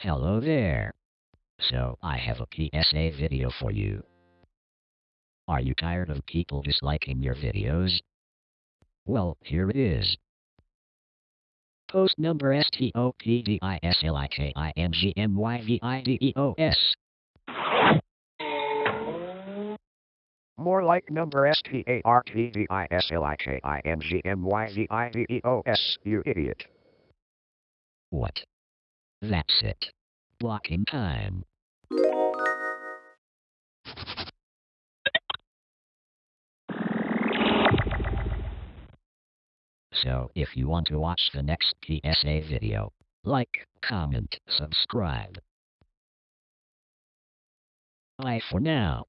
Hello there. So, I have a PSA video for you. Are you tired of people disliking your videos? Well, here it is. Post number S-T-O-P-D-I-S-L-I-K-I-N-G-M-Y-V-I-D-E-O-S. More like number S-T-A-R-T-V-I-S-L-I-K-I-N-G-M-Y-V-I-D-E-O-S, you idiot. What? That's it. Blocking time. So, if you want to watch the next PSA video, like, comment, subscribe. Bye for now.